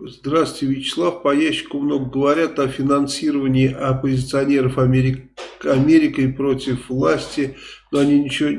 Здравствуйте, Вячеслав. По ящику много говорят о финансировании оппозиционеров Америк... Америкой против власти, но они ничего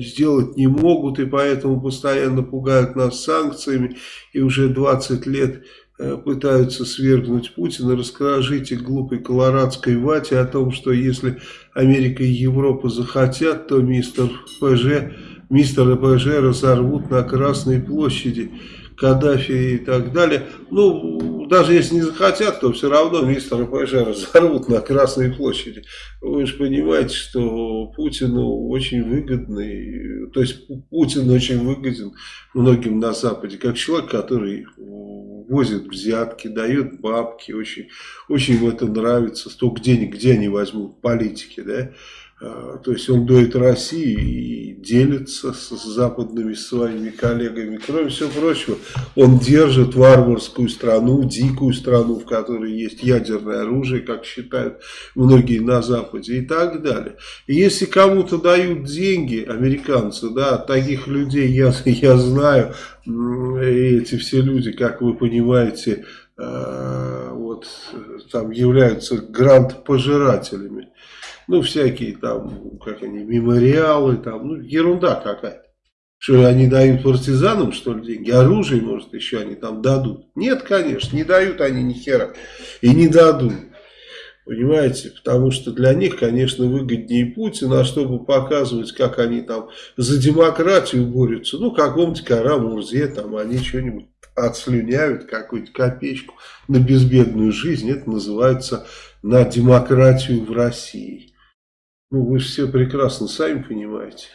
сделать не могут, и поэтому постоянно пугают нас санкциями, и уже 20 лет э, пытаются свергнуть Путина. Расскажите глупой колорадской вате о том, что если Америка и Европа захотят, то мистер ПЖ, мистер ПЖ разорвут на Красной площади. Каддафи и так далее. Ну, даже если не захотят, то все равно мистера ПЖ разорвут на Красной площади. Вы же понимаете, что Путину очень выгодный, то есть Путин очень выгоден многим на Западе, как человек, который возит взятки, дает бабки, очень, очень им это нравится, столько денег, где они возьмут, политики, да, а, то есть он дует Россию и делится с западными своими коллегами. Кроме всего прочего, он держит варварскую страну, дикую страну, в которой есть ядерное оружие, как считают многие на Западе и так далее. И если кому-то дают деньги, американцы, да, таких людей я, я знаю, эти все люди, как вы понимаете, а, вот там являются грант-пожирателями ну, всякие там, как они, мемориалы, там, ну, ерунда какая-то. Что они дают партизанам, что ли, деньги? Оружие, может, еще они там дадут? Нет, конечно, не дают они ни хера. И не дадут. Понимаете? Потому что для них, конечно, выгоднее Путин, а чтобы показывать, как они там за демократию борются, ну, каком-то Карамурзе, там они что-нибудь отслюняют, какую-то копеечку на безбедную жизнь. Это называется на демократию в России. Ну, вы же все прекрасно сами понимаете.